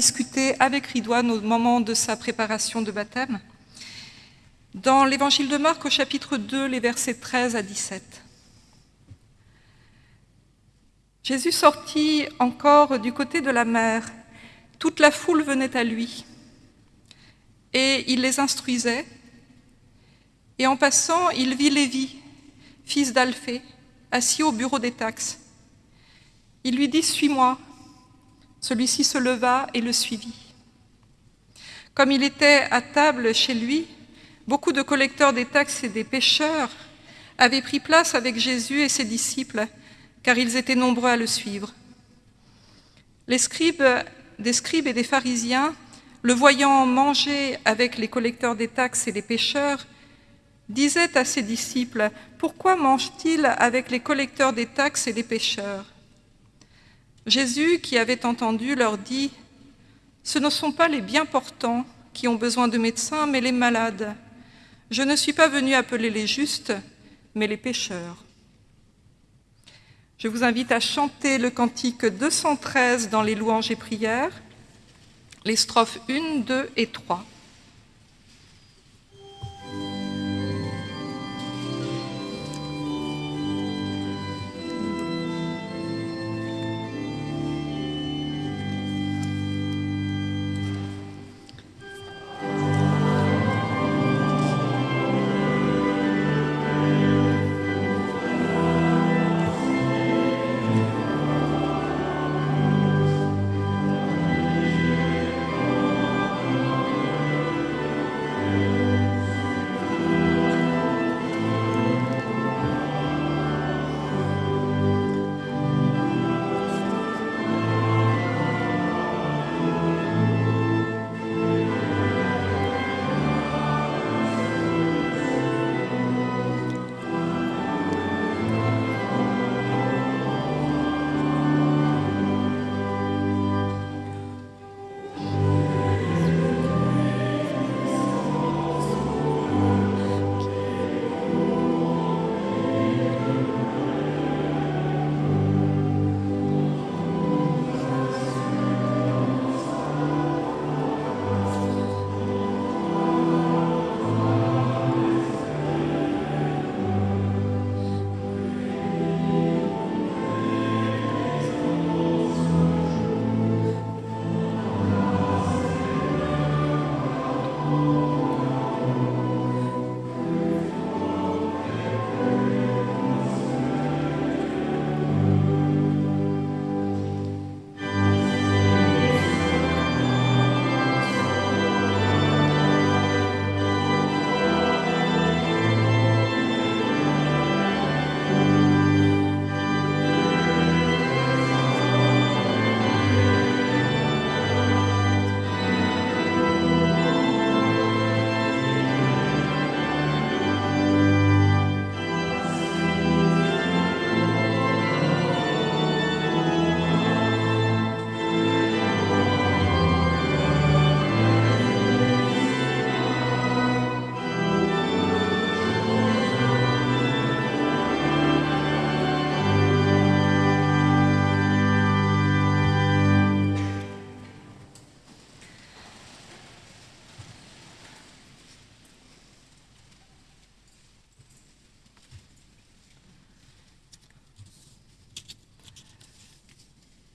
discuté avec Ridouane au moment de sa préparation de baptême. Dans l'évangile de Marc au chapitre 2, les versets 13 à 17. Jésus sortit encore du côté de la mer. Toute la foule venait à lui. Et il les instruisait. Et en passant, il vit Lévi, fils d'Alphée, assis au bureau des taxes. Il lui dit, Suis-moi. Celui-ci se leva et le suivit. Comme il était à table chez lui, beaucoup de collecteurs des taxes et des pêcheurs avaient pris place avec Jésus et ses disciples car ils étaient nombreux à le suivre. Les scribes, des scribes et des pharisiens, le voyant manger avec les collecteurs des taxes et les pêcheurs, disaient à ses disciples, « Pourquoi mange-t-il avec les collecteurs des taxes et les pêcheurs ?» Jésus, qui avait entendu, leur dit, « Ce ne sont pas les bien portants qui ont besoin de médecins, mais les malades. Je ne suis pas venu appeler les justes, mais les pécheurs. » Je vous invite à chanter le cantique 213 dans les louanges et prières, les strophes 1, 2 et 3.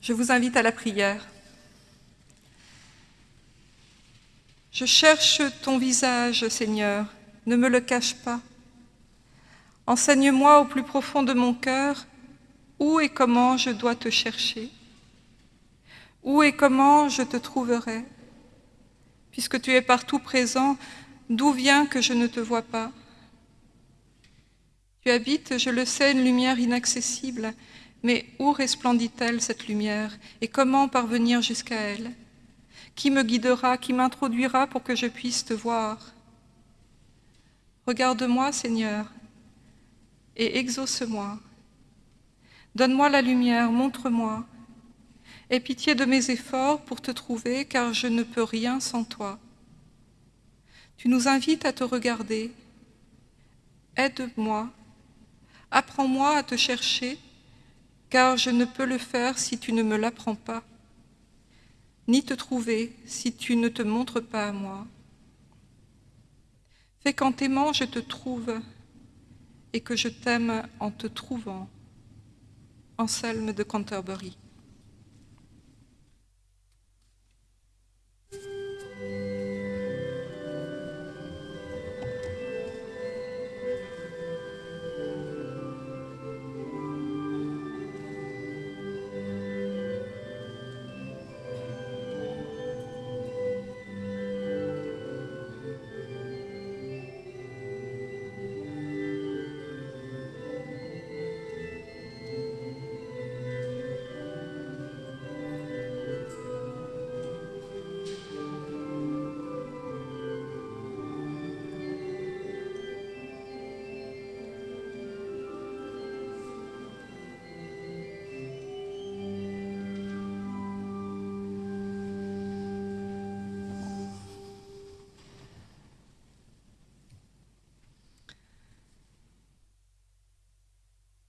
Je vous invite à la prière. Je cherche ton visage, Seigneur, ne me le cache pas. Enseigne-moi au plus profond de mon cœur où et comment je dois te chercher, où et comment je te trouverai. Puisque tu es partout présent, d'où vient que je ne te vois pas Tu habites, je le sais, une lumière inaccessible, mais où resplendit-elle cette lumière et comment parvenir jusqu'à elle? Qui me guidera, qui m'introduira pour que je puisse te voir? Regarde-moi, Seigneur, et exauce-moi. Donne-moi la lumière, montre-moi. Aie pitié de mes efforts pour te trouver, car je ne peux rien sans toi. Tu nous invites à te regarder. Aide-moi. Apprends-moi à te chercher car je ne peux le faire si tu ne me l'apprends pas. ni te trouver si tu ne te montres pas à moi. Fais qu'en t'aimant je te trouve et que je t'aime en te trouvant. Anselme de Canterbury.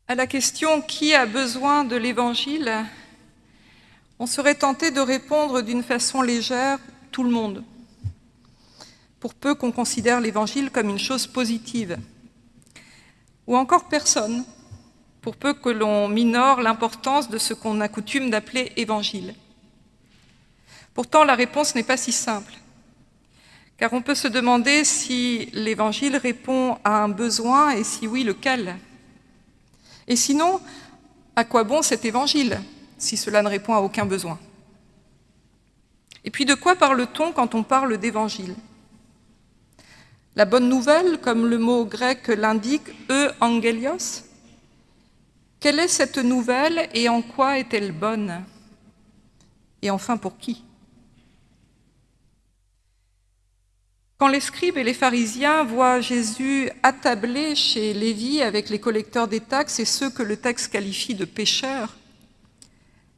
À la question « Qui a besoin de l'Évangile ?», on serait tenté de répondre d'une façon légère « Tout le monde », pour peu qu'on considère l'Évangile comme une chose positive. Ou encore personne, pour peu que l'on minore l'importance de ce qu'on a coutume d'appeler Évangile. Pourtant, la réponse n'est pas si simple, car on peut se demander si l'Évangile répond à un besoin et si oui, lequel et sinon, à quoi bon cet évangile, si cela ne répond à aucun besoin? Et puis de quoi parle-t-on quand on parle d'évangile? La bonne nouvelle, comme le mot grec l'indique, e angelios Quelle est cette nouvelle et en quoi est-elle bonne? Et enfin pour qui? Quand les scribes et les pharisiens voient Jésus attablé chez Lévi avec les collecteurs des taxes et ceux que le texte qualifie de pécheurs,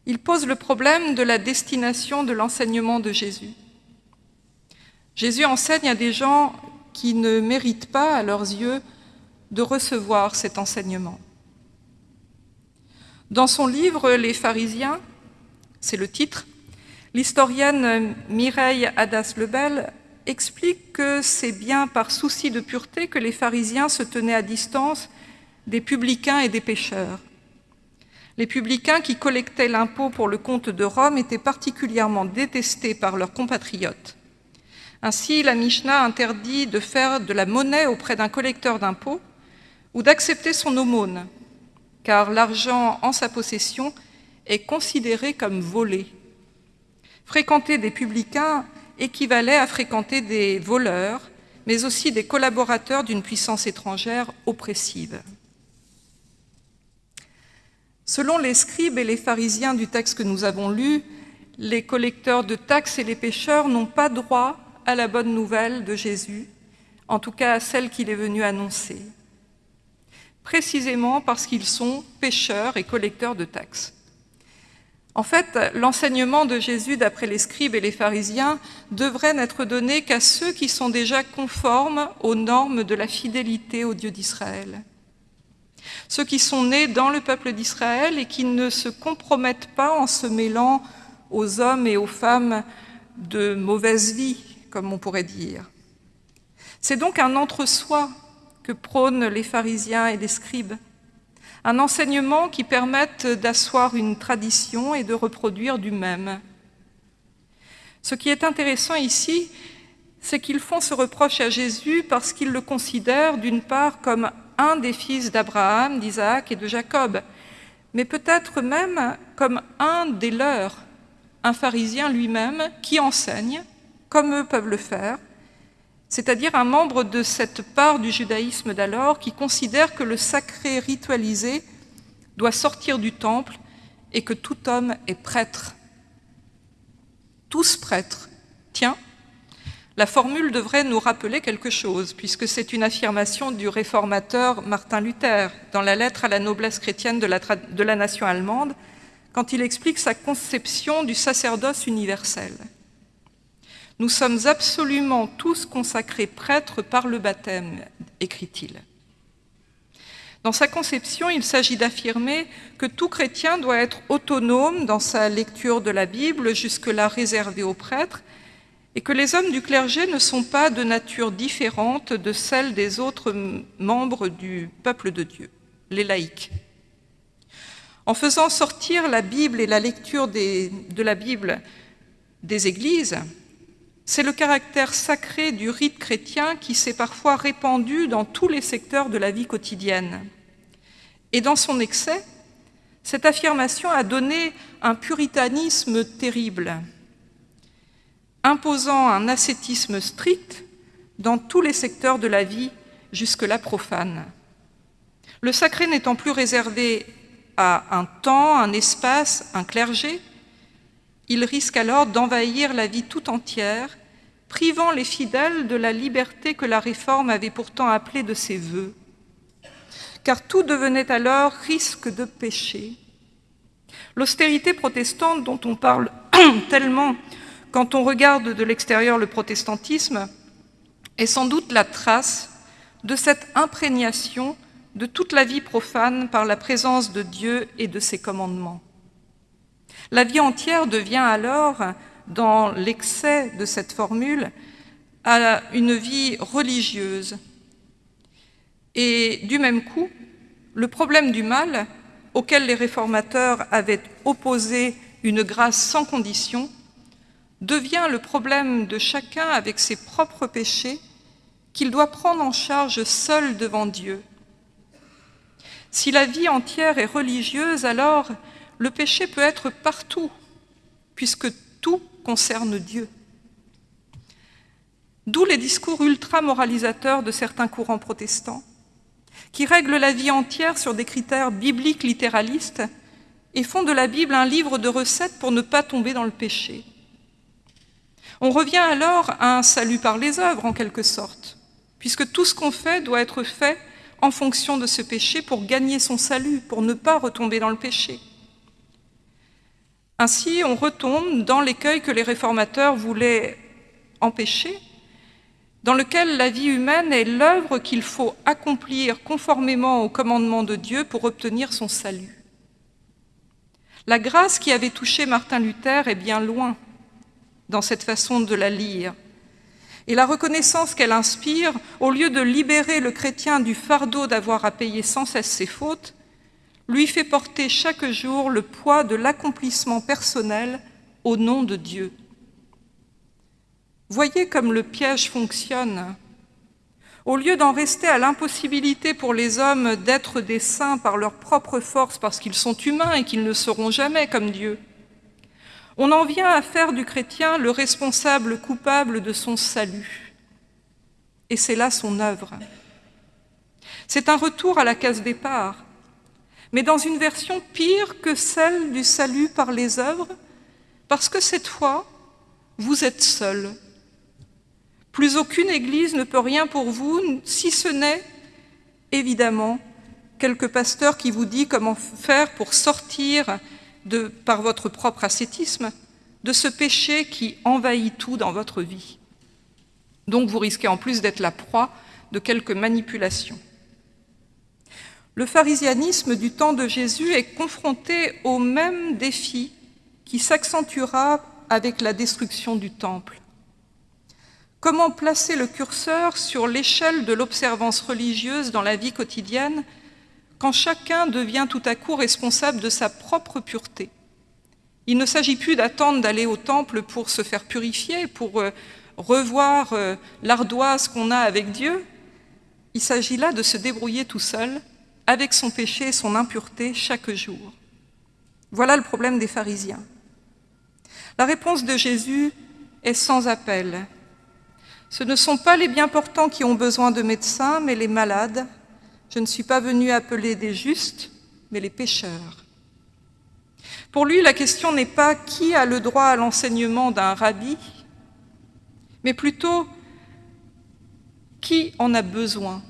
ils posent le problème de la destination de l'enseignement de Jésus. Jésus enseigne à des gens qui ne méritent pas, à leurs yeux, de recevoir cet enseignement. Dans son livre « Les pharisiens », c'est le titre, l'historienne Mireille Hadas-Lebel explique que c'est bien par souci de pureté que les pharisiens se tenaient à distance des publicains et des pécheurs. Les publicains qui collectaient l'impôt pour le compte de Rome étaient particulièrement détestés par leurs compatriotes. Ainsi, la Mishnah interdit de faire de la monnaie auprès d'un collecteur d'impôts ou d'accepter son aumône, car l'argent en sa possession est considéré comme volé. Fréquenter des publicains équivalait à fréquenter des voleurs, mais aussi des collaborateurs d'une puissance étrangère oppressive. Selon les scribes et les pharisiens du texte que nous avons lu, les collecteurs de taxes et les pécheurs n'ont pas droit à la bonne nouvelle de Jésus, en tout cas à celle qu'il est venu annoncer, précisément parce qu'ils sont pécheurs et collecteurs de taxes. En fait, l'enseignement de Jésus, d'après les scribes et les pharisiens, devrait n'être donné qu'à ceux qui sont déjà conformes aux normes de la fidélité au Dieu d'Israël. Ceux qui sont nés dans le peuple d'Israël et qui ne se compromettent pas en se mêlant aux hommes et aux femmes de mauvaise vie, comme on pourrait dire. C'est donc un entre-soi que prônent les pharisiens et les scribes un enseignement qui permette d'asseoir une tradition et de reproduire du même. Ce qui est intéressant ici, c'est qu'ils font ce reproche à Jésus parce qu'ils le considèrent d'une part comme un des fils d'Abraham, d'Isaac et de Jacob, mais peut-être même comme un des leurs, un pharisien lui-même qui enseigne, comme eux peuvent le faire, c'est-à-dire un membre de cette part du judaïsme d'alors qui considère que le sacré ritualisé doit sortir du temple et que tout homme est prêtre. Tous prêtres. Tiens, la formule devrait nous rappeler quelque chose, puisque c'est une affirmation du réformateur Martin Luther dans la lettre à la noblesse chrétienne de la, nation allemande, quand il explique sa conception du sacerdoce universel. Nous sommes absolument tous consacrés prêtres par le baptême, écrit-il. Dans sa conception, il s'agit d'affirmer que tout chrétien doit être autonome dans sa lecture de la Bible, jusque-là réservée aux prêtres, et que les hommes du clergé ne sont pas de nature différente de celle des autres membres du peuple de Dieu, les laïcs. En faisant sortir la Bible et la lecture de la Bible des églises, c'est le caractère sacré du rite chrétien qui s'est parfois répandu dans tous les secteurs de la vie quotidienne. Et dans son excès, cette affirmation a donné un puritanisme terrible, imposant un ascétisme strict dans tous les secteurs de la vie jusque-là profane. Le sacré n'étant plus réservé à un temps, un espace, un clergé, il risque alors d'envahir la vie tout entière, privant les fidèles de la liberté que la Réforme avait pourtant appelée de ses voeux. Car tout devenait alors risque de péché. L'austérité protestante dont on parle tellement quand on regarde de l'extérieur le protestantisme est sans doute la trace de cette imprégnation de toute la vie profane par la présence de Dieu et de ses commandements. La vie entière devient alors, dans l'excès de cette formule, à une vie religieuse. Et du même coup, le problème du mal, auquel les réformateurs avaient opposé une grâce sans condition, devient le problème de chacun avec ses propres péchés qu'il doit prendre en charge seul devant Dieu. Si la vie entière est religieuse, alors le péché peut être partout, puisque tout concerne Dieu. D'où les discours ultra-moralisateurs de certains courants protestants, qui règlent la vie entière sur des critères bibliques littéralistes et font de la Bible un livre de recettes pour ne pas tomber dans le péché. On revient alors à un salut par les œuvres, en quelque sorte, puisque tout ce qu'on fait doit être fait en fonction de ce péché pour gagner son salut, pour ne pas retomber dans le péché. Ainsi, on retombe dans l'écueil que les réformateurs voulaient empêcher, dans lequel la vie humaine est l'œuvre qu'il faut accomplir conformément au commandement de Dieu pour obtenir son salut. La grâce qui avait touché Martin Luther est bien loin dans cette façon de la lire. Et la reconnaissance qu'elle inspire, au lieu de libérer le chrétien du fardeau d'avoir à payer sans cesse ses fautes, lui fait porter chaque jour le poids de l'accomplissement personnel au nom de Dieu. Voyez comme le piège fonctionne. Au lieu d'en rester à l'impossibilité pour les hommes d'être des saints par leur propre force parce qu'ils sont humains et qu'ils ne seront jamais comme Dieu, on en vient à faire du chrétien le responsable coupable de son salut. Et c'est là son œuvre. C'est un retour à la case départ, mais dans une version pire que celle du salut par les œuvres, parce que cette fois, vous êtes seul. Plus aucune Église ne peut rien pour vous, si ce n'est, évidemment, quelques pasteurs qui vous dit comment faire pour sortir par votre propre ascétisme, de ce péché qui envahit tout dans votre vie. Donc vous risquez en plus d'être la proie de quelques manipulations. Le pharisianisme du temps de Jésus est confronté au même défi qui s'accentuera avec la destruction du Temple. Comment placer le curseur sur l'échelle de l'observance religieuse dans la vie quotidienne quand chacun devient tout à coup responsable de sa propre pureté? Il ne s'agit plus d'attendre d'aller au temple pour se faire purifier, pour euh, revoir euh, l'ardoise qu'on a avec Dieu. Il s'agit là de se débrouiller tout seul avec son péché et son impureté chaque jour. Voilà le problème des pharisiens. La réponse de Jésus est sans appel. Ce ne sont pas les bien portants qui ont besoin de médecins, mais les malades, je ne suis pas venu appeler des justes, mais les pécheurs. Pour lui, la question n'est pas qui a le droit à l'enseignement d'un rabbi, mais plutôt qui en a besoin.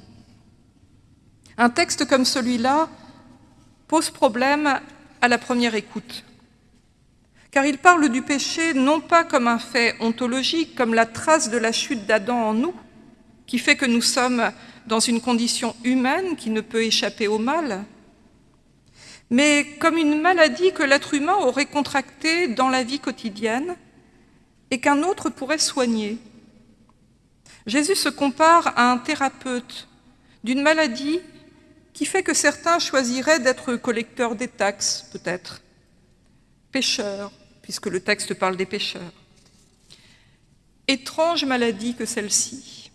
Un texte comme celui-là pose problème à la première écoute, car il parle du péché non pas comme un fait ontologique, comme la trace de la chute d'Adam en nous, qui fait que nous sommes dans une condition humaine qui ne peut échapper au mal, mais comme une maladie que l'être humain aurait contractée dans la vie quotidienne et qu'un autre pourrait soigner. Jésus se compare à un thérapeute d'une maladie qui fait que certains choisiraient d'être collecteurs des taxes, peut-être, pêcheurs, puisque le texte parle des pêcheurs. Étrange maladie que celle-ci.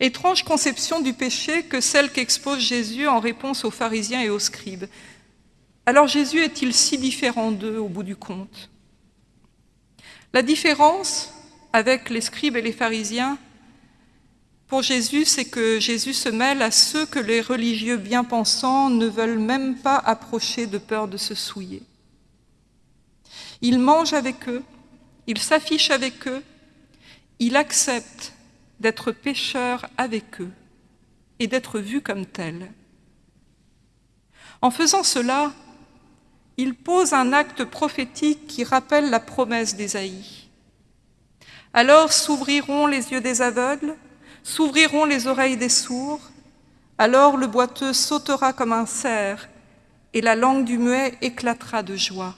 Étrange conception du péché que celle qu'expose Jésus en réponse aux pharisiens et aux scribes. Alors Jésus est-il si différent d'eux au bout du compte? La différence avec les scribes et les pharisiens, pour Jésus, c'est que Jésus se mêle à ceux que les religieux bien-pensants ne veulent même pas approcher de peur de se souiller. Il mange avec eux, il s'affiche avec eux, il accepte d'être pécheur avec eux et d'être vu comme tel. En faisant cela, il pose un acte prophétique qui rappelle la promesse d'Ésaïe. Alors s'ouvriront les yeux des aveugles, s'ouvriront les oreilles des sourds, alors le boiteux sautera comme un cerf, et la langue du muet éclatera de joie.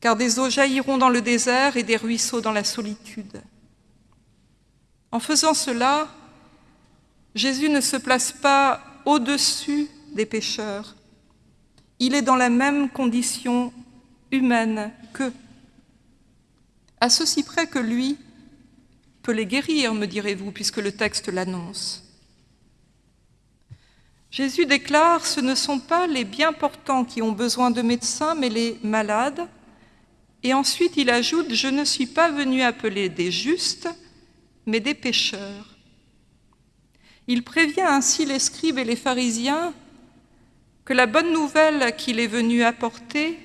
Car des eaux jailliront dans le désert et des ruisseaux dans la solitude. En faisant cela, Jésus ne se place pas au-dessus des pécheurs. Il est dans la même condition humaine qu'eux. À ceci près que lui peut les guérir, me direz-vous, puisque le texte l'annonce. Jésus déclare, ce ne sont pas les bien portants qui ont besoin de médecins, mais les malades. Et ensuite, il ajoute, je ne suis pas venu appeler des justes, mais des pécheurs. Il prévient ainsi les scribes et les pharisiens que la bonne nouvelle qu'il est venu apporter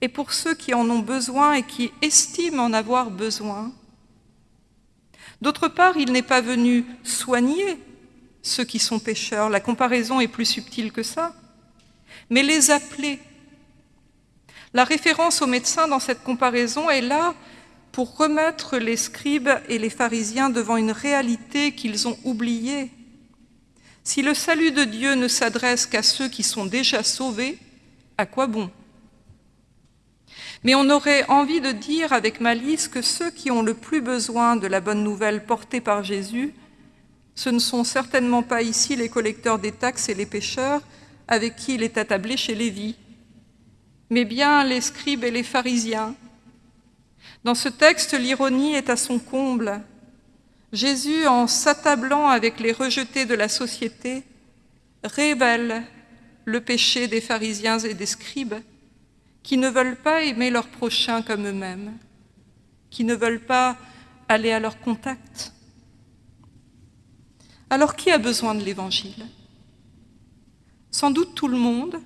est pour ceux qui en ont besoin et qui estiment en avoir besoin. D'autre part, il n'est pas venu soigner ceux qui sont pécheurs, la comparaison est plus subtile que ça, mais les appeler. La référence aux médecins dans cette comparaison est là pour remettre les scribes et les pharisiens devant une réalité qu'ils ont oubliée. Si le salut de Dieu ne s'adresse qu'à ceux qui sont déjà sauvés, à quoi bon? Mais on aurait envie de dire avec malice que ceux qui ont le plus besoin de la bonne nouvelle portée par Jésus, ce ne sont certainement pas ici les collecteurs des taxes et les pêcheurs avec qui il est attablé chez Lévi, mais bien les scribes et les pharisiens, dans ce texte, l'ironie est à son comble. Jésus, en s'attablant avec les rejetés de la société, révèle le péché des pharisiens et des scribes qui ne veulent pas aimer leurs prochains comme eux-mêmes, qui ne veulent pas aller à leur contact. Alors qui a besoin de l'Évangile? Sans doute tout le monde,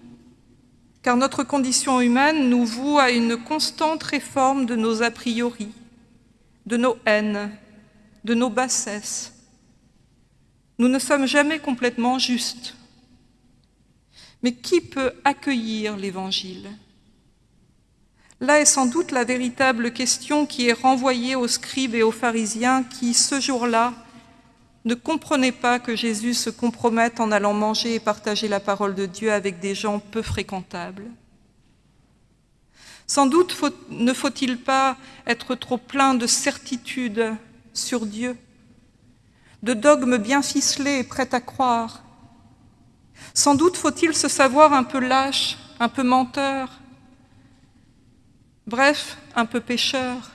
car notre condition humaine nous voue à une constante réforme de nos a priori, de nos haines, de nos bassesses. Nous ne sommes jamais complètement justes. Mais qui peut accueillir l'Évangile? Là est sans doute la véritable question qui est renvoyée aux scribes et aux pharisiens qui, ce jour-là, ne comprenez pas que Jésus se compromette en allant manger et partager la parole de Dieu avec des gens peu fréquentables. Sans doute ne faut-il pas être trop plein de certitudes sur Dieu, de dogmes bien ficelés et prêts à croire. Sans doute faut-il se savoir un peu lâche, un peu menteur, bref, un peu pécheur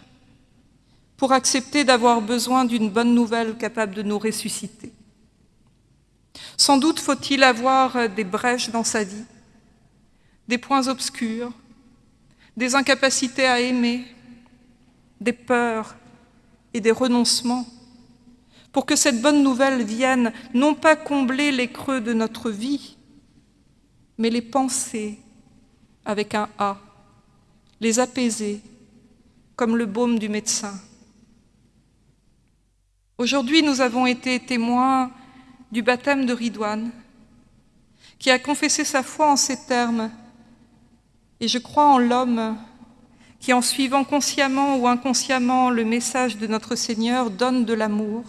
pour accepter d'avoir besoin d'une bonne nouvelle capable de nous ressusciter. Sans doute faut-il avoir des brèches dans sa vie, des points obscurs, des incapacités à aimer, des peurs et des renoncements, pour que cette bonne nouvelle vienne non pas combler les creux de notre vie, mais les penser avec un A, les apaiser comme le baume du médecin. Aujourd'hui, nous avons été témoins du baptême de Ridouane, qui a confessé sa foi en ces termes. Et je crois en l'homme qui, en suivant consciemment ou inconsciemment le message de notre Seigneur, donne de l'amour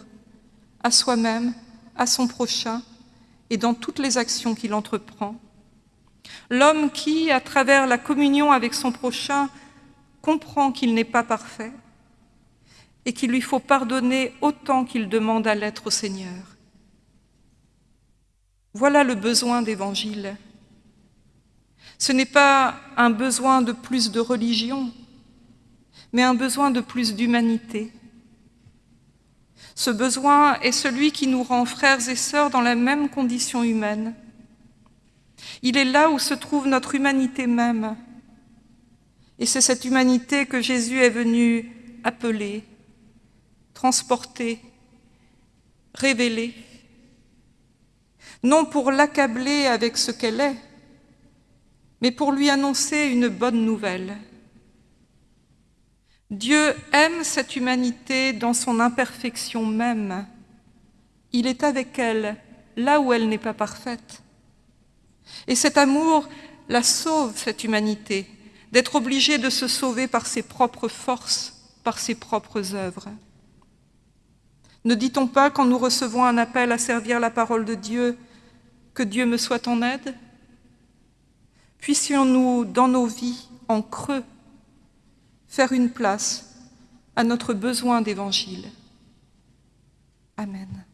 à soi-même, à son prochain et dans toutes les actions qu'il entreprend. L'homme qui, à travers la communion avec son prochain, comprend qu'il n'est pas parfait et qu'il lui faut pardonner autant qu'il demande à l'être au Seigneur. Voilà le besoin d'Évangile. Ce n'est pas un besoin de plus de religion, mais un besoin de plus d'humanité. Ce besoin est celui qui nous rend frères et sœurs dans la même condition humaine. Il est là où se trouve notre humanité même. Et c'est cette humanité que Jésus est venu appeler, transporter, révéler, non pour l'accabler avec ce qu'elle est, mais pour lui annoncer une bonne nouvelle. Dieu aime cette humanité dans son imperfection même. Il est avec elle là où elle n'est pas parfaite. Et cet amour la sauve, cette humanité, d'être obligée de se sauver par ses propres forces, par ses propres œuvres. Ne dit-on pas, quand nous recevons un appel à servir la parole de Dieu, que Dieu me soit en aide? Puissions-nous, dans nos vies, en creux, faire une place à notre besoin d'évangile. Amen.